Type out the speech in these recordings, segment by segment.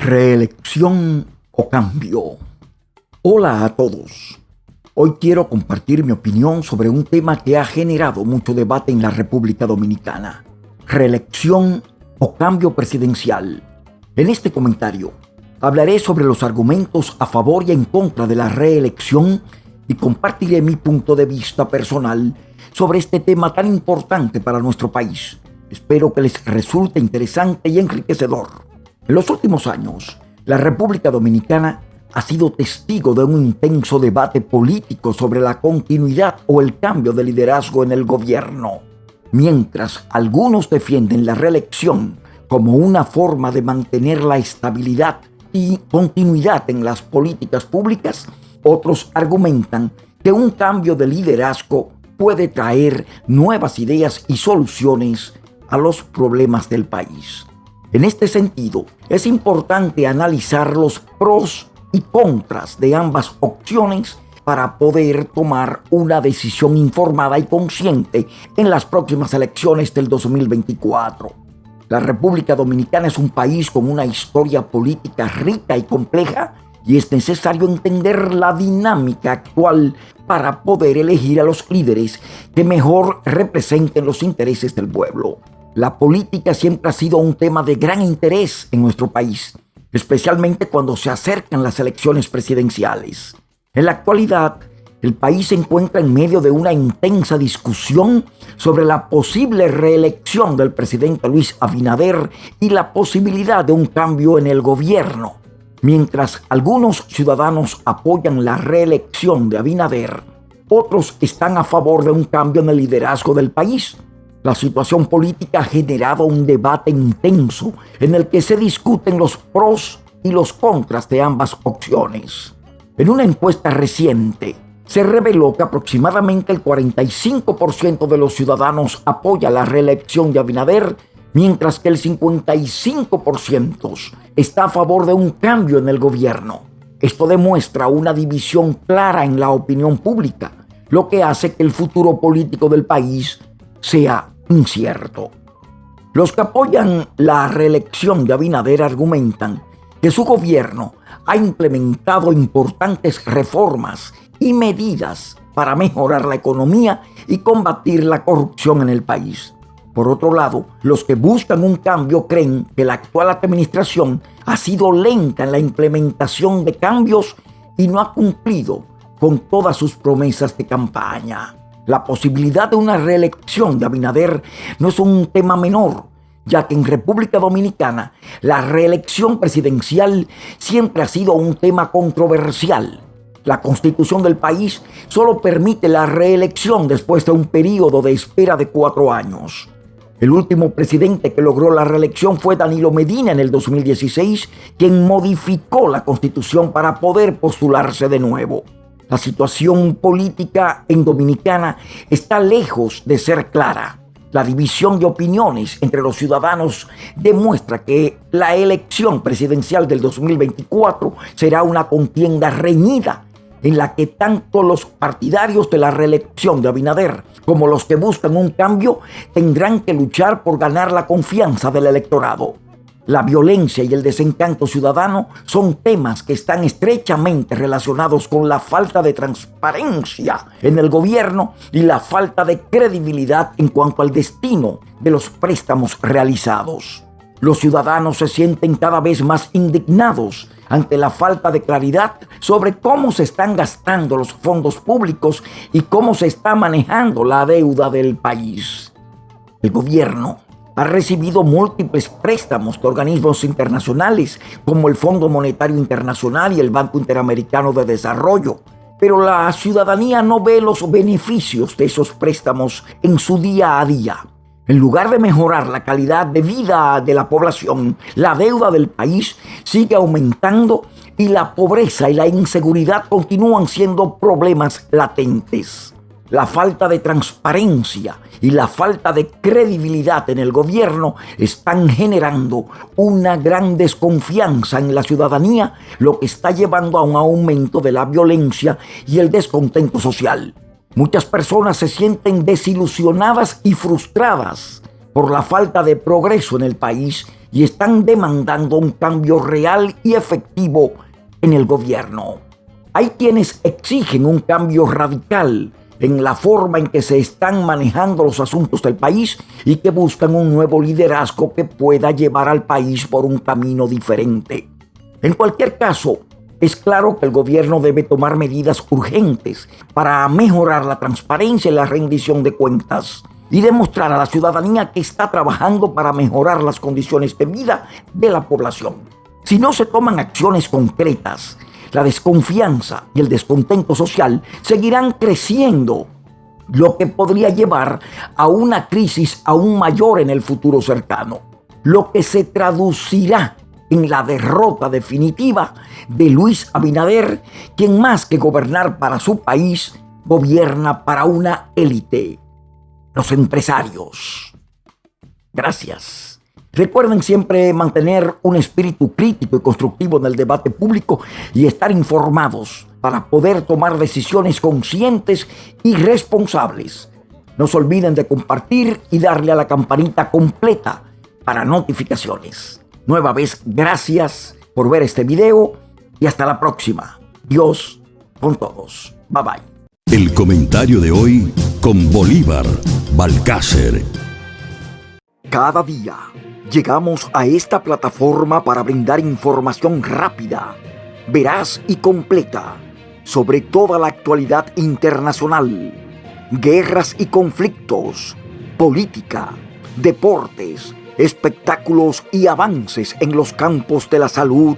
Reelección o cambio. Hola a todos. Hoy quiero compartir mi opinión sobre un tema que ha generado mucho debate en la República Dominicana. Reelección o cambio presidencial. En este comentario hablaré sobre los argumentos a favor y en contra de la reelección y compartiré mi punto de vista personal sobre este tema tan importante para nuestro país. Espero que les resulte interesante y enriquecedor. En los últimos años, la República Dominicana ha sido testigo de un intenso debate político sobre la continuidad o el cambio de liderazgo en el gobierno. Mientras algunos defienden la reelección como una forma de mantener la estabilidad y continuidad en las políticas públicas, otros argumentan que un cambio de liderazgo puede traer nuevas ideas y soluciones a los problemas del país. En este sentido, es importante analizar los pros y contras de ambas opciones para poder tomar una decisión informada y consciente en las próximas elecciones del 2024. La República Dominicana es un país con una historia política rica y compleja y es necesario entender la dinámica actual para poder elegir a los líderes que mejor representen los intereses del pueblo. La política siempre ha sido un tema de gran interés en nuestro país, especialmente cuando se acercan las elecciones presidenciales. En la actualidad, el país se encuentra en medio de una intensa discusión sobre la posible reelección del presidente Luis Abinader y la posibilidad de un cambio en el gobierno. Mientras algunos ciudadanos apoyan la reelección de Abinader, otros están a favor de un cambio en el liderazgo del país. La situación política ha generado un debate intenso en el que se discuten los pros y los contras de ambas opciones. En una encuesta reciente, se reveló que aproximadamente el 45% de los ciudadanos apoya la reelección de Abinader, mientras que el 55% está a favor de un cambio en el gobierno. Esto demuestra una división clara en la opinión pública, lo que hace que el futuro político del país sea incierto. Los que apoyan la reelección de Abinader argumentan que su gobierno ha implementado importantes reformas y medidas para mejorar la economía y combatir la corrupción en el país. Por otro lado, los que buscan un cambio creen que la actual administración ha sido lenta en la implementación de cambios y no ha cumplido con todas sus promesas de campaña. La posibilidad de una reelección de Abinader no es un tema menor, ya que en República Dominicana la reelección presidencial siempre ha sido un tema controversial. La constitución del país solo permite la reelección después de un periodo de espera de cuatro años. El último presidente que logró la reelección fue Danilo Medina en el 2016, quien modificó la constitución para poder postularse de nuevo. La situación política en Dominicana está lejos de ser clara. La división de opiniones entre los ciudadanos demuestra que la elección presidencial del 2024 será una contienda reñida en la que tanto los partidarios de la reelección de Abinader como los que buscan un cambio tendrán que luchar por ganar la confianza del electorado. La violencia y el desencanto ciudadano son temas que están estrechamente relacionados con la falta de transparencia en el gobierno y la falta de credibilidad en cuanto al destino de los préstamos realizados. Los ciudadanos se sienten cada vez más indignados ante la falta de claridad sobre cómo se están gastando los fondos públicos y cómo se está manejando la deuda del país. El gobierno ha recibido múltiples préstamos de organismos internacionales como el Fondo Monetario Internacional y el Banco Interamericano de Desarrollo. Pero la ciudadanía no ve los beneficios de esos préstamos en su día a día. En lugar de mejorar la calidad de vida de la población, la deuda del país sigue aumentando y la pobreza y la inseguridad continúan siendo problemas latentes la falta de transparencia y la falta de credibilidad en el gobierno están generando una gran desconfianza en la ciudadanía, lo que está llevando a un aumento de la violencia y el descontento social. Muchas personas se sienten desilusionadas y frustradas por la falta de progreso en el país y están demandando un cambio real y efectivo en el gobierno. Hay quienes exigen un cambio radical en la forma en que se están manejando los asuntos del país y que buscan un nuevo liderazgo que pueda llevar al país por un camino diferente. En cualquier caso, es claro que el gobierno debe tomar medidas urgentes para mejorar la transparencia y la rendición de cuentas y demostrar a la ciudadanía que está trabajando para mejorar las condiciones de vida de la población. Si no se toman acciones concretas, la desconfianza y el descontento social seguirán creciendo, lo que podría llevar a una crisis aún mayor en el futuro cercano, lo que se traducirá en la derrota definitiva de Luis Abinader, quien más que gobernar para su país, gobierna para una élite, los empresarios. Gracias. Recuerden siempre mantener un espíritu crítico y constructivo en el debate público y estar informados para poder tomar decisiones conscientes y responsables. No se olviden de compartir y darle a la campanita completa para notificaciones. Nueva vez, gracias por ver este video y hasta la próxima. Dios con todos. Bye bye. El comentario de hoy con Bolívar Balcácer. Cada día llegamos a esta plataforma para brindar información rápida, veraz y completa sobre toda la actualidad internacional, guerras y conflictos, política, deportes, espectáculos y avances en los campos de la salud,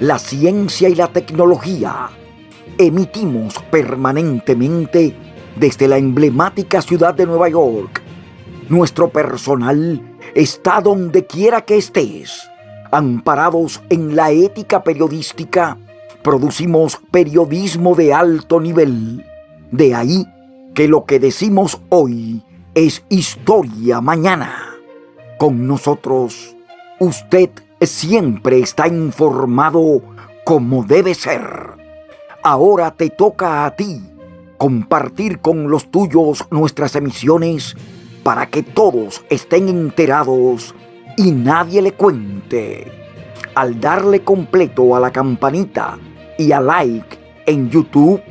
la ciencia y la tecnología. Emitimos permanentemente desde la emblemática ciudad de Nueva York. Nuestro personal está donde quiera que estés. Amparados en la ética periodística, producimos periodismo de alto nivel. De ahí que lo que decimos hoy es historia mañana. Con nosotros, usted siempre está informado como debe ser. Ahora te toca a ti compartir con los tuyos nuestras emisiones para que todos estén enterados y nadie le cuente. Al darle completo a la campanita y a like en YouTube,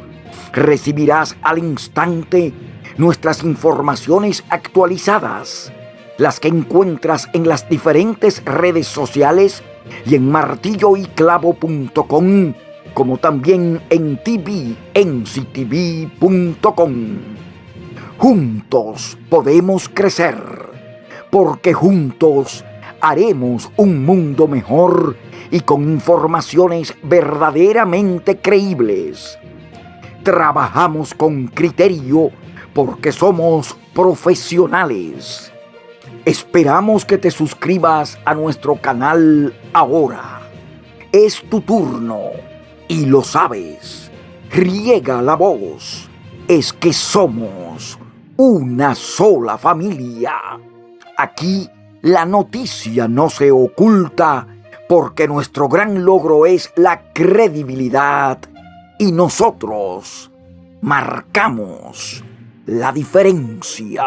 recibirás al instante nuestras informaciones actualizadas las que encuentras en las diferentes redes sociales y en martilloyclavo.com, como también en tvnctv.com. Juntos podemos crecer, porque juntos haremos un mundo mejor y con informaciones verdaderamente creíbles. Trabajamos con criterio porque somos profesionales Esperamos que te suscribas a nuestro canal ahora. Es tu turno y lo sabes. Riega la voz. Es que somos una sola familia. Aquí la noticia no se oculta porque nuestro gran logro es la credibilidad y nosotros marcamos la diferencia.